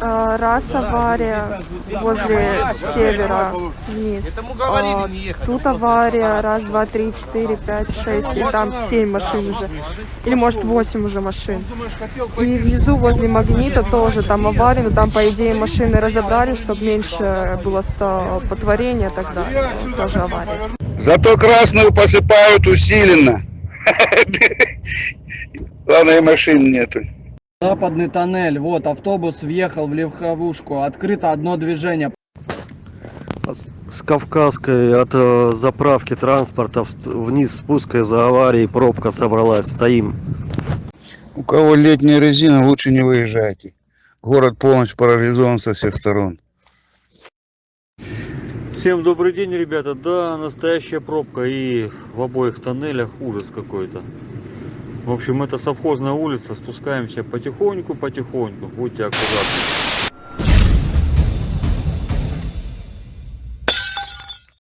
А, Раз авария возле севера вниз. А, Тут авария, раз, два, три, четыре, пять, шесть, и там семь машин уже. Или может восемь уже машин. И внизу возле магнита тоже там авария, но там по идее машины разобрали, чтобы меньше было столпотворения тогда. Тоже авария. Зато красную посыпают усиленно. Главное, машин нету. Западный тоннель. Вот автобус въехал в легковушку. Открыто одно движение. с Кавказской от э, заправки транспорта вниз спуска из-за аварии пробка собралась. Стоим. У кого летняя резина, лучше не выезжайте. Город полностью парализован со всех сторон. Всем добрый день, ребята. Да, настоящая пробка и в обоих тоннелях ужас какой-то. В общем, это совхозная улица. Спускаемся потихоньку, потихоньку. Будьте аккуратны.